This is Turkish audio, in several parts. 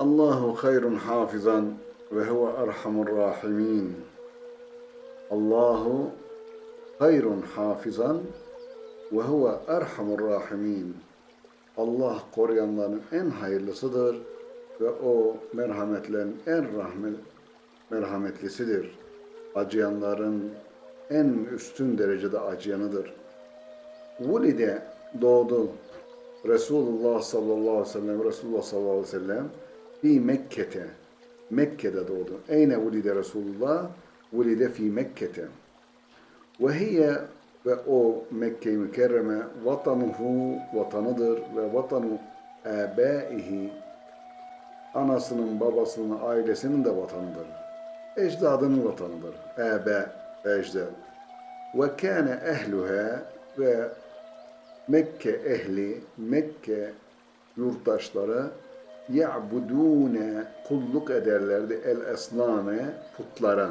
Allahu hayrun hafizan ve huve erhamur rahimin. Allahu hayrun hafizan ve huve erhamur rahimin. Allah koruyanların en hayırlısıdır ve o merhametlerin en rahmet merhametlisidir. Acıyanların en üstün derecede acıyanıdır. Vulide doğdu. Resulullah sallallahu aleyhi ve sellem, Resulullah sallallahu aleyhi ve sellem fi Mekke'te. Mekke'de doğdu. Eyne vulide Resulullah? Vulide fi Mekke'te. Ve hiye ve o Mekke-i Mükerreme vatanuhu vatanıdır ve vatanu ebaihi anasının, babasının, ailesinin de vatanıdır. Ecdadının vatanıdır. Ebe, ecdad. Ve kâne ehluha ve Mekke ehli, Mekke yurttaşları ya'budûne kulluk ederlerdi el esname putlara.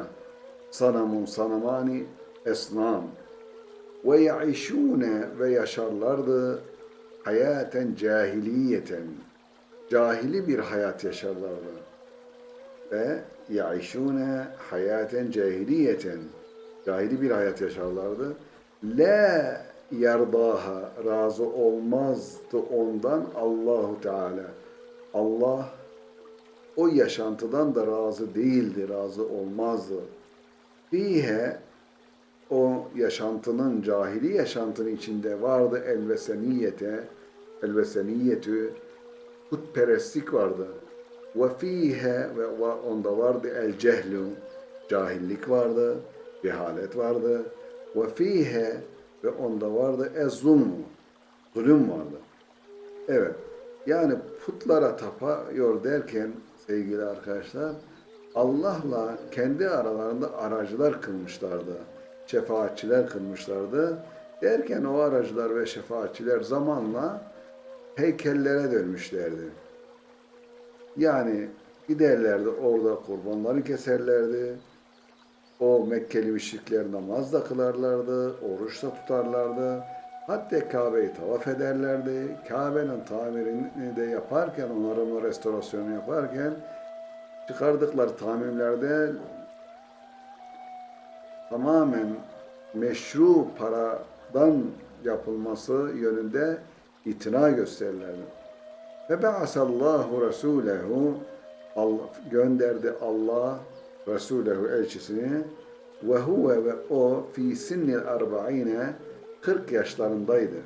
Sanamun sanamani esnam. Ve ya'işûne ve yaşarlardı hayaten cahiliyeten. Cahili bir hayat yaşarlardı. Ve ya'işûne hayaten cahiliyeten. Cahili bir hayat yaşarlardı. La yardaha razı olmazdı ondan Allahu Teala. Allah o yaşantıdan da razı değildi, razı olmazdı. Fihe o yaşantının, cahili yaşantının içinde vardı elveseniyete, elveseniyetü, putperestlik vardı. Ve fihe ve onda vardı el cehlu, cahillik vardı, cehalet vardı. Ve fihe ve onda vardı ez-zulmu, zulüm vardı. Evet, yani putlara tapıyor derken sevgili arkadaşlar, Allah'la kendi aralarında aracılar kılmışlardı. Şefaatçiler kılmışlardı. Derken o aracılar ve şefaatçiler zamanla heykellere dönmüşlerdi. Yani giderlerdi orada kurbanları keserlerdi. O Mekkeli müşrikler namaz da kılarlardı, oruç da tutarlardı. Hatta Kabe'yi tavaf ederlerdi. Kabe'nin tamirini de yaparken, onarımı, restorasyonu yaparken çıkardıkları tamirlerde tamamen meşru paradan yapılması yönünde itina gösterirlerdi. Ve be'asallahu Resulehu Allah, gönderdi Allah Resulehu elçisini ve huve ve o fi sinnil arba'ine 40 yaşlarındaydı.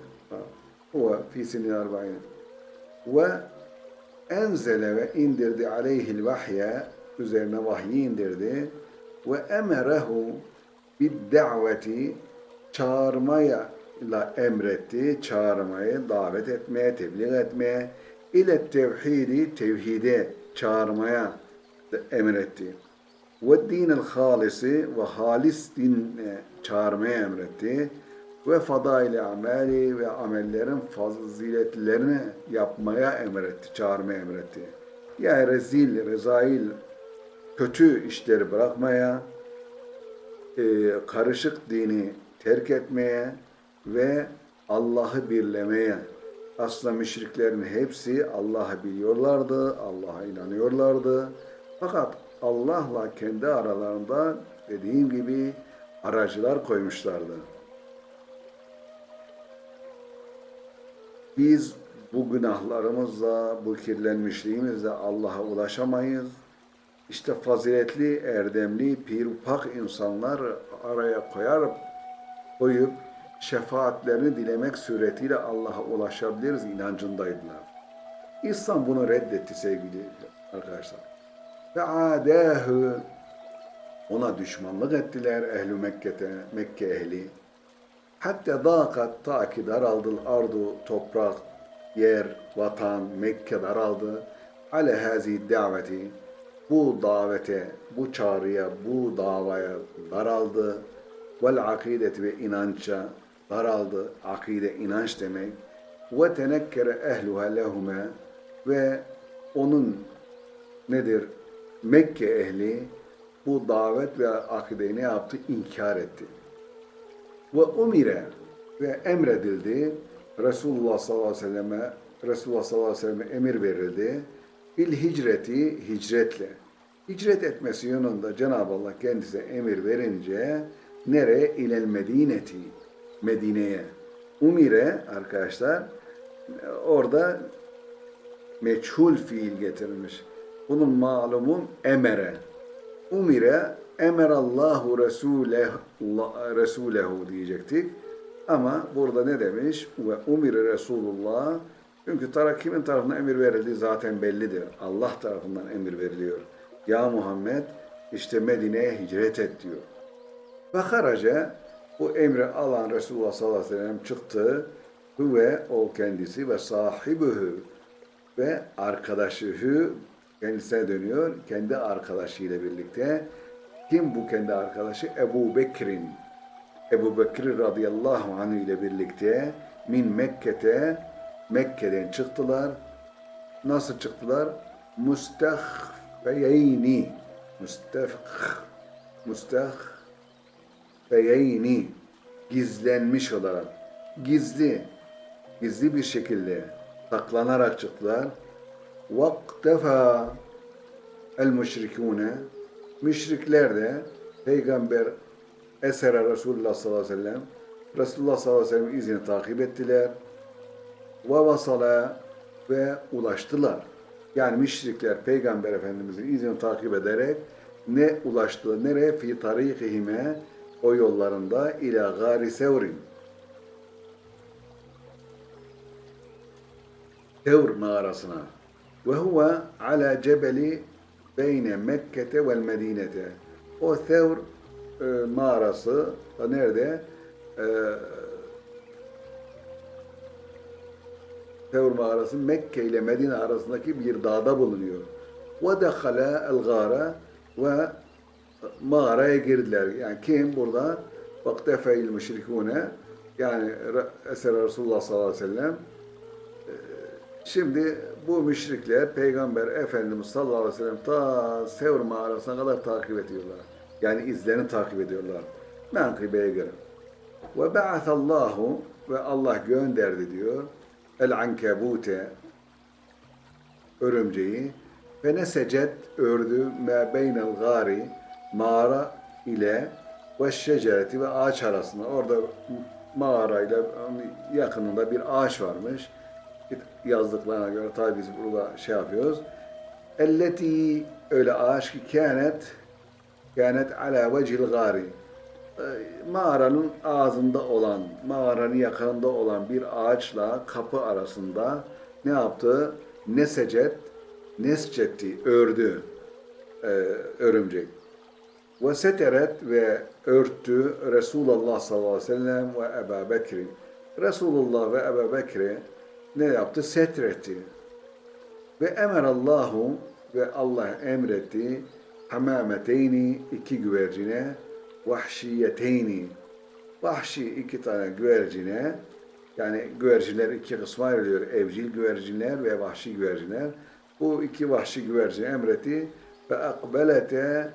Huve fi sinnil arba'ine ve enzele ve indirdi aleyhil vahye üzerine vahyi indirdi ve emerehu bid daveti çağırmaya la emretti, çağırmayı, davet etmeye, tebliğ etmeye, ile tevhidi, tevhide çağırmaya emretti. Ve dinel halisi ve halis dinle çağırmaya emretti. Ve fadaili ameli ve amellerin faziletlerini yapmaya emretti, çağırmaya emretti. Yani rezil, rezail, kötü işleri bırakmaya, e, karışık dini terk etmeye ve Allah'ı birlemeye. Aslında müşriklerin hepsi Allah'ı biliyorlardı, Allah'a inanıyorlardı. Fakat Allah'la kendi aralarında dediğim gibi aracılar koymuşlardı. Biz bu günahlarımızla, bu kirlenmişliğimizle Allah'a ulaşamayız. İşte faziletli, erdemli, pirpak insanlar araya koyar, koyup şefaatlerini dilemek suretiyle Allah'a ulaşabiliriz inancındaydılar. İslam bunu reddetti sevgili arkadaşlar. Ve adâhü ona düşmanlık ettiler ehli Mekke'te, Mekke ehli. Hatta dâkat ta ki daraldı ardu, toprak, yer, vatan, Mekke daraldı. Ale hazi daveti bu davete, bu çağrıya, bu davaya daraldı. Vel akideti ve inança daraldı. Akide inanç demek. Ve tenekkere ehluha lehume ve onun nedir? Mekke ehli bu davet ve akideyi ne yaptı? İnkar etti. Ve umire ve emredildi. Resulullah sallallahu aleyhi ve selleme Resulullah sallallahu aleyhi ve selleme emir verildi. bil hicreti hicretle. Hicret etmesi yönünde Cenab-ı Allah kendisine emir verince nereye? İlel medineti. Medine'ye. Umire arkadaşlar orada meçhul fiil getirilmiş. Bunun malumun emere. Umire emerallahu Resuleh, Resulehu diyecektik. Ama burada ne demiş? Ve umire Resulullah. Çünkü tara kimin tarafından emir verildiği zaten bellidir. Allah tarafından emir veriliyor. Ya Muhammed işte Medine'ye hicret et diyor. Ve haraca bu emri alan Resulullah sallallahu aleyhi ve sellem çıktı. Ve o kendisi ve sahibühü ve arkadaşı kendisine dönüyor. Kendi arkadaşıyla birlikte. Kim bu kendi arkadaşı? Ebu Bekir'in. Ebu Bekir radıyallahu anh ile birlikte min Mekke'te Mekke'den çıktılar. Nasıl çıktılar? Mustahfeyeyni. Mustah Mustahfeyeyni. Gizlenmiş olarak. Gizli. Gizli bir şekilde saklanarak çıktılar. Vaktefa el müşrikune müşrikler de peygamber esere Resulullah sallallahu aleyhi ve sellem Resulullah sallallahu aleyhi ve sellem izini takip ettiler. Ve vasala ve ulaştılar. Yani müşrikler peygamber efendimizin izini takip ederek ne ulaştılar? Nereye? Fi tarikihime o yollarında ila gari sevrin. Tevr mağarasına. Ve huve ala cebeli beyne Mekke'te vel Medine'te. O Tevr e, mağarası nerede? E, Tevr mağarası Mekke ile Medine arasındaki bir dağda bulunuyor. El gâre ve mağaraya girdiler. Yani kim burada? Vaktefeil müşrikûne yani Eser Resulullah sallallahu aleyhi ve sellem Şimdi bu müşrikler Peygamber Efendimiz sallallahu aleyhi ve sellem ta Sevr mağarasına kadar takip ediyorlar. Yani izlerini takip ediyorlar. Menkıbeye göre. Ve ba'athallahu ve Allah gönderdi diyor. El ankebute örümceği ve ne secet ördü me beynel gari mağara ile ve şecereti ve ağaç arasında orada mağarayla yakınında bir ağaç varmış yazdıklarına göre tabi biz burada şey yapıyoruz. Elleti öyle ağaç ki kânet kânet ala vecil gari mağaranın ağzında olan, mağaranın yakınında olan bir ağaçla kapı arasında ne yaptı? Nesecet, nescetti, ördü e, örümcek. Ve seteret ve örttü Resulullah sallallahu aleyhi ve sellem ve Ebu Bekri. Resulullah ve Ebu Bekri ne yaptı? Setretti. Ve emerallahu ve Allah emretti hamameteyni iki güvercine vahşiyeteyni vahşi iki tane güvercine yani güvercinler iki kısma ayrılıyor. Evcil güvercinler ve vahşi güvercinler. Bu iki vahşi güvercin emretti ve akbelete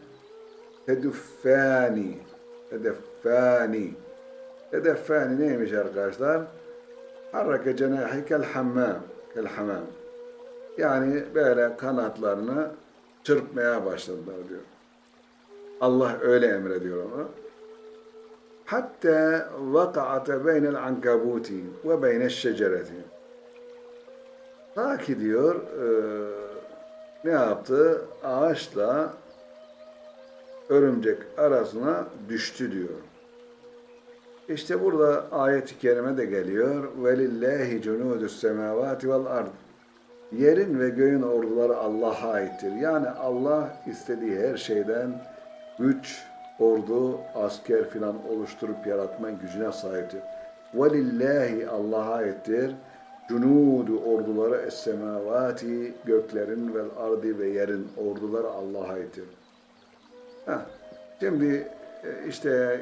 teduffani teduffani teduffani neymiş arkadaşlar? Harrake cenahi kel hammam. Kel hamam. Yani böyle kanatlarını çırpmaya başladılar diyor. Allah öyle emrediyor onu. Hatta vaka'ate beynel ankabuti ve beynel şecereti. Ta ki diyor e, ne yaptı? Ağaçla örümcek arasına düştü diyor. İşte burada ayet-i kerime de geliyor. وَلِلَّهِ جُنُودُ السَّمَاوَاتِ وَالْاَرْضِ Yerin ve göğün orduları Allah'a aittir. Yani Allah istediği her şeyden güç, ordu, asker filan oluşturup yaratma gücüne sahiptir. وَلِلَّهِ Allah'a aittir. Cunudu orduları es-semavati göklerin ve ardi ve yerin orduları Allah'a aittir. Heh. Şimdi e, işte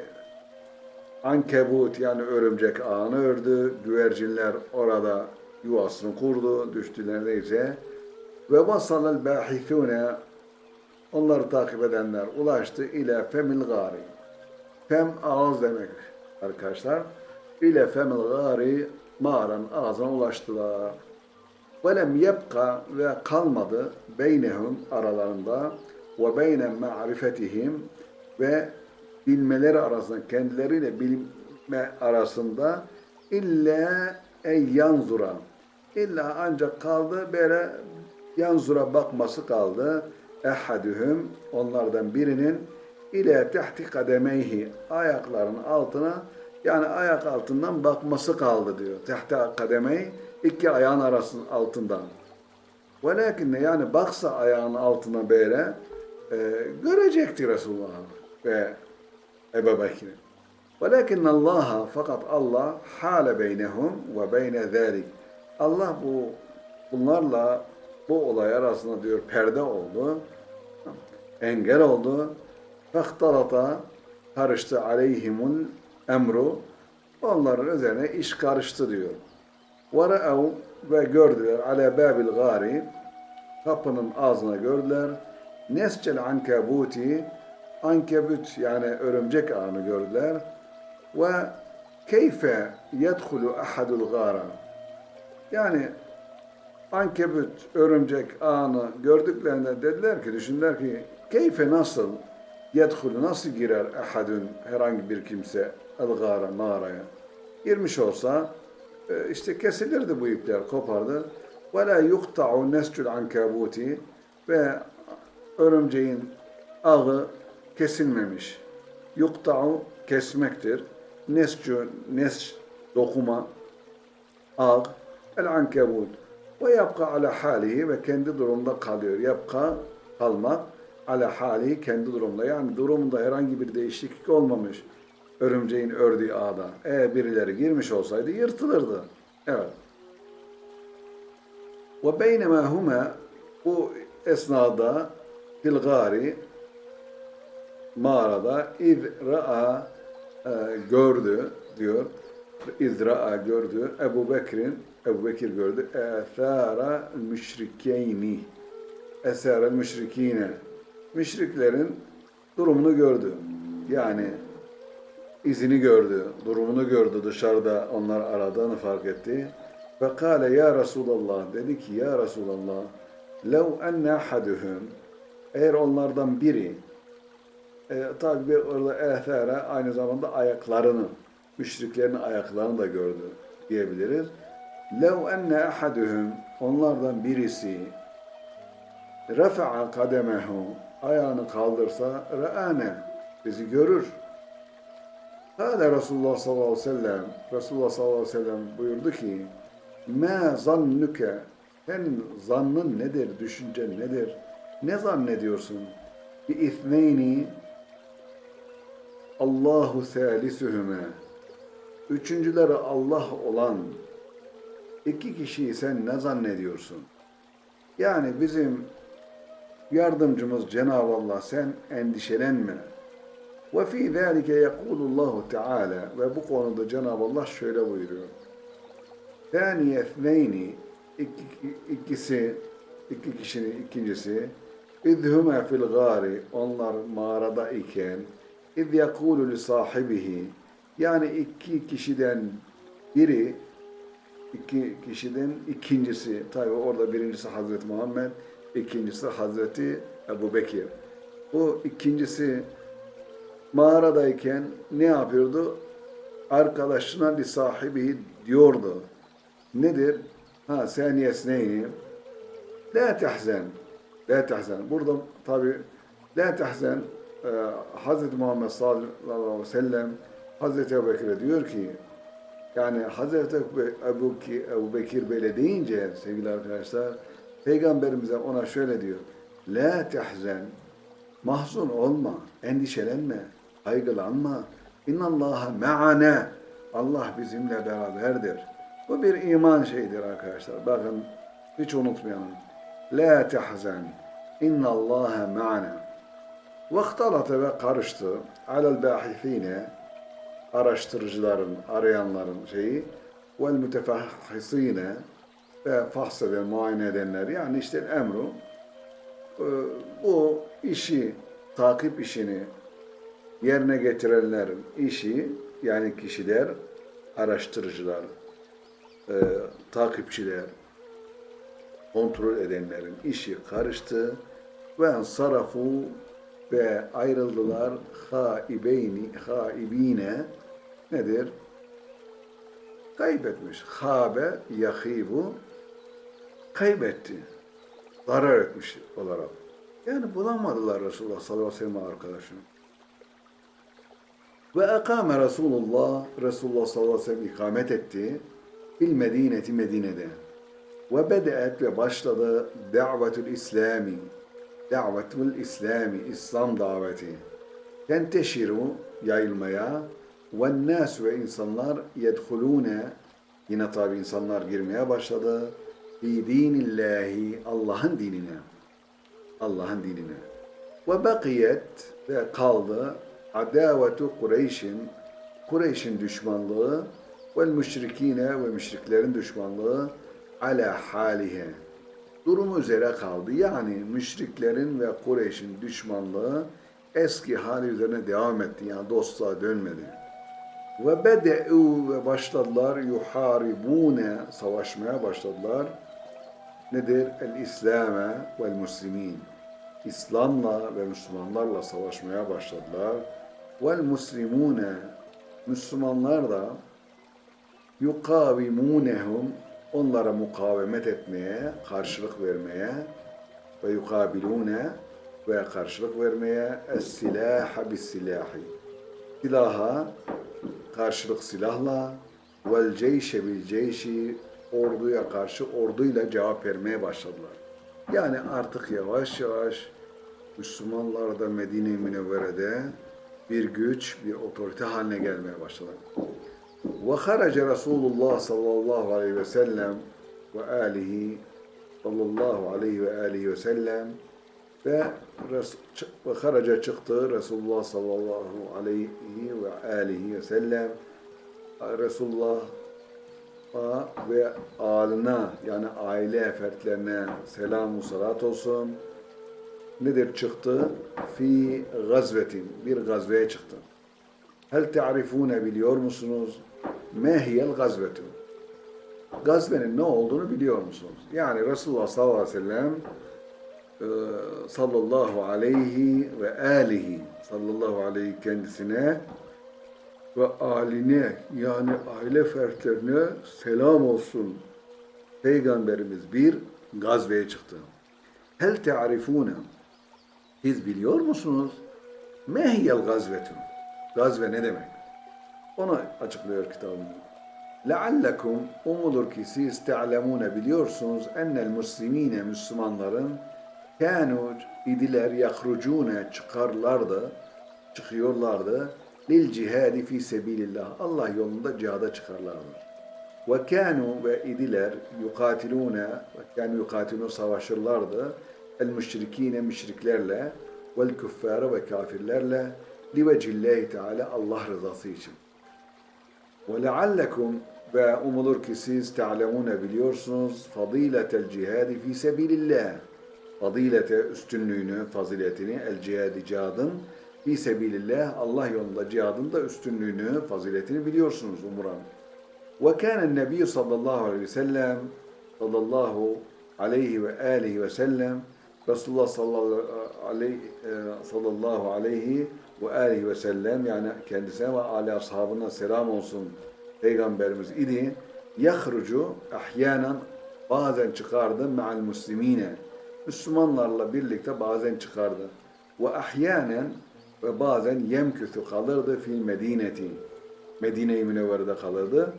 Ankebut yani örümcek ağını ördü. Güvercinler orada yuvasını kurdu. Düştüler neyse. Ve vasalel bahithune onları takip edenler ulaştı ile femil gari. Fem ağız demek arkadaşlar. İle femil gari mağaranın ağzına ulaştılar. Velem yebka ve kalmadı beynehum aralarında ve beyne ma'rifetihim ve bilmeleri arasında kendileriyle bilme arasında illa ey yanzura illa ancak kaldı böyle yanzura bakması kaldı ehadühüm onlardan birinin ile tehti kademeyhi ayaklarının altına yani ayak altından bakması kaldı diyor. Tehti kademey iki ayağın arasının altından. Velakin de yani baksa ayağının altına böyle e, görecekti Resulullah ve Ebu Bekir. Velakin Allah fakat Allah hale beynehum ve beyne zalik. Allah bu bunlarla bu olay arasında diyor perde oldu. Engel oldu. Fahtalata karıştı aleyhimul emru. Onların üzerine iş karıştı diyor. وَرَأَوْ ve gördüler ale babil gari kapının ağzına gördüler. Nescel ankabuti ankebut yani örümcek ağını gördüler. Ve keyfe yedhulu ahadul gara yani ankebut örümcek ağını gördüklerinde dediler ki düşündüler ki keyfe nasıl yedhulu nasıl girer ahadun herhangi bir kimse el gara mağaraya girmiş olsa e, işte kesilirdi bu ipler, kopardı. Ve la yuqta'u nescul ankabuti ve örümceğin ağı kesilmemiş. Yuqta'u kesmektir. Nescu, nes dokuma, ağ, el ankabut. Ve yapka ala halihi ve kendi durumda kalıyor. Yapka kalmak ala halihi kendi durumda. Yani durumunda herhangi bir değişiklik olmamış örümceğin ördüğü ağda. Eğer birileri girmiş olsaydı yırtılırdı. Evet. Ve beynema huma bu esnada fil mağarada iz ra'a e, gördü diyor. İz ra'a gördü. Ebu Bekir'in Ebu Bekir gördü. Ethara müşrikeyni Esara müşrikine Müşriklerin durumunu gördü. Yani izini gördü, durumunu gördü dışarıda onlar aradığını fark etti. Ve kâle ya Resulallah dedi ki ya Resulallah lev enne ahaduhum eğer onlardan biri e, tabi orada ehtere aynı zamanda ayaklarını müşriklerin ayaklarını da gördü diyebiliriz. Lev enne ahaduhum onlardan birisi refa'a kademehu ayağını kaldırsa re'ane bizi görür. Kâle Resulullah sallallahu aleyhi ve sellem Resulullah sallallahu aleyhi ve sellem buyurdu ki مَا zannuke Senin zannın nedir, düşüncen nedir? Ne zannediyorsun? Bi ithneyni Allahu salisuhuma Üçüncüleri Allah olan iki kişiyi sen ne zannediyorsun? Yani bizim yardımcımız Cenab-ı Allah sen endişelenme. Ve fi zalike yekulullahu Teala ve bu konuda Cenab-ı Allah şöyle buyuruyor. Thaniye ethneyni ikisi iki kişinin ikincisi idhuma fil gari onlar mağarada iken yekulu li sahibihi yani iki kişiden biri iki kişiden ikincisi tabi orada birincisi Hazreti Muhammed ikincisi Hazreti Ebu Bekir bu ikincisi mağaradayken ne yapıyordu? Arkadaşına li sahibi diyordu. Nedir? Ha seniyes neyni? La tehzen. La tehzen. Burada tabi la tehzen e, Hz. Muhammed sallallahu aleyhi ve sellem Hazreti Ebu Bekir'e diyor ki yani Hazreti Ebu, Ebu Bekir böyle deyince sevgili arkadaşlar Peygamberimize ona şöyle diyor. La tehzen. Mahzun olma, endişelenme, kaygılanma. İnnallaha me'ane. Allah bizimle beraberdir. Bu bir iman şeyidir arkadaşlar. Bakın hiç unutmayalım. La tehzen. İnnallâhe ma'ana. Vaktalata ve karıştı. Alel bahithine araştırıcıların, arayanların şeyi vel mütefahhisine ve fahseden, muayene edenler yani işte emru e, bu işi, takip işini yerine getirenlerin işi yani kişiler, araştırıcılar, e, takipçiler kontrol edenlerin işi karıştı ve sarafu ve ayrıldılar haibeyni haibine nedir? Kaybetmiş. Habe yahibu kaybetti. Zarar etmiş olarak. Yani bulamadılar Resulullah sallallahu aleyhi ve sellem arkadaşını. Ve ekame Resulullah, Resulullah sallallahu aleyhi ve sellem ikamet etti. Bil Medineti Medine'de. Ve bedeet ve başladı davetül İslami. Davetül İslami, İslam daveti. Tenteşiru, yayılmaya. Ve nas ve insanlar yedhulune, yine tabi insanlar girmeye başladı. Fi dinillahi, Allah'ın dinine. Allah'ın dinine. Ve bakiyet ve kaldı adavetu Kureyş'in Kureyş'in düşmanlığı ve müşrikine ve müşriklerin düşmanlığı ala halihe. Durumu üzere kaldı. Yani müşriklerin ve Kureyş'in düşmanlığı eski hali üzerine devam etti. Yani dostluğa dönmedi. Ve bede'u ve başladılar yuharibune savaşmaya başladılar. Nedir? El İslame vel Müslimin. İslam'la ve Müslümanlarla savaşmaya başladılar. Vel Müslimune Müslümanlar da yukavimunehum onlara mukavemet etmeye, karşılık vermeye ve yukabilune ve karşılık vermeye es-silaha bis-silahi. Silaha karşılık silahla vel ceyşe bil ceyşi orduya karşı orduyla cevap vermeye başladılar. Yani artık yavaş yavaş Müslümanlar da Medine-i Münevvere'de bir güç, bir otorite haline gelmeye başladı. Ve haraca Resulullah sallallahu aleyhi ve sellem ve alihi sallallahu aleyhi ve alihi ve sellem ve ve haraca çıktı Resulullah sallallahu aleyhi ve alihi ve sellem Resulullah ve alına yani aile fertlerine selam salat olsun. Nedir çıktı? Fi gazvetin. Bir gazveye çıktı. Hel te'arifune biliyor musunuz? Mehiyel gazvetu. Gazvenin ne olduğunu biliyor musunuz? Yani Resulullah sallallahu aleyhi ve sellem e, sallallahu aleyhi ve alihi sallallahu aleyhi kendisine ve aline yani aile fertlerine selam olsun. Peygamberimiz bir gazveye çıktı. Hel te'arifune siz biliyor musunuz? Mehiyel gazvetu. Gazve ne demek? Onu açıklıyor kitabımda. Leallekum umulur ki siz te'lemune biliyorsunuz ennel muslimine Müslümanların kânû idiler yahrucune çıkarlardı, çıkıyorlardı lil cihadi fi sebilillah. Allah yolunda cihada çıkarlardı. Ve kânû ve idiler yukatilûne ve kânû yukatilûne savaşırlardı el müşrikine müşriklerle vel küffâre ve kafirlerle li vecillahi teala Allah rızası için. Leallekum ve umulur ki siz te'lemune biliyorsunuz fadiletel cihadi fi sebilillah. Fadilete üstünlüğünü, faziletini el cihadi cihadın fi sebilillah Allah yolunda cihadın da üstünlüğünü, faziletini biliyorsunuz umuran. Ve kâne nebiyyü sallallahu aleyhi ve sellem sallallahu aleyhi ve aleyhi ve sellem Resulullah sallallahu aleyhi, e, sallallahu aleyhi ve aleyhi ve sellem yani kendisine ve âli ashabına selam olsun Peygamberimiz idi. Yahrucu ahyanen bazen çıkardı me'al muslimine. Müslümanlarla birlikte bazen çıkardı. Ve ahyanen ve bazen yemküsü kalırdı fil medineti. Medine-i Münevvere'de kalırdı.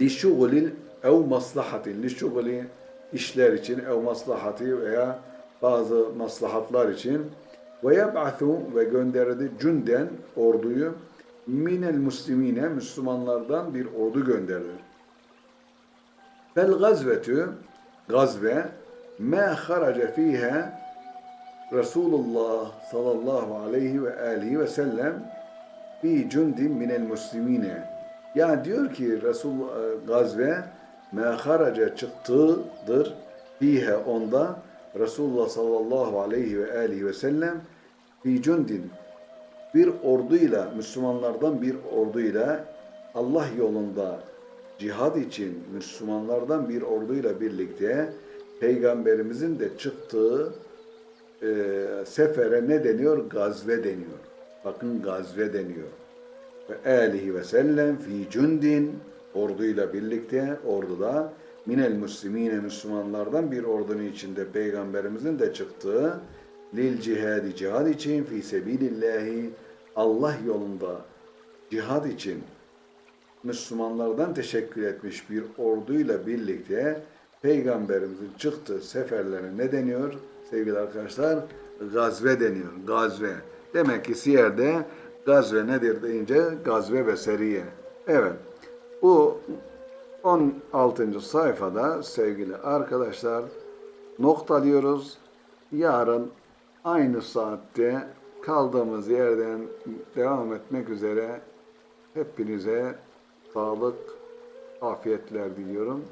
Li şugulil ev maslahatin. Li şuguli işler için ev maslahati veya bazı maslahatlar için ve yeb'athu ve gönderdi cünden orduyu minel muslimine Müslümanlardan bir ordu gönderdi. Fel gazvetü gazve ma haraca fiha Resulullah sallallahu aleyhi ve aleyhi ve sellem fi cundin minel muslimine. Yani diyor ki Resul e, gazve ma haraca çıktıdır fihe onda Resulullah sallallahu aleyhi ve aleyhi ve sellem fi cundin bir orduyla Müslümanlardan bir orduyla Allah yolunda cihad için Müslümanlardan bir orduyla birlikte Peygamberimizin de çıktığı e, sefere ne deniyor? Gazve deniyor. Bakın gazve deniyor. Ve alihi ve sellem fi cundin orduyla birlikte orduda minel muslimine Müslümanlardan bir ordunun içinde peygamberimizin de çıktığı lil cihadi cihad için fi sebilillahi Allah yolunda cihad için Müslümanlardan teşekkür etmiş bir orduyla birlikte Peygamberimizin çıktığı seferlerine ne deniyor sevgili arkadaşlar? Gazve deniyor. Gazve. Demek ki siyerde gazve nedir deyince gazve ve seriye. Evet. Bu 16. sayfada sevgili arkadaşlar noktalıyoruz. Yarın aynı saatte kaldığımız yerden devam etmek üzere hepinize sağlık, afiyetler diliyorum.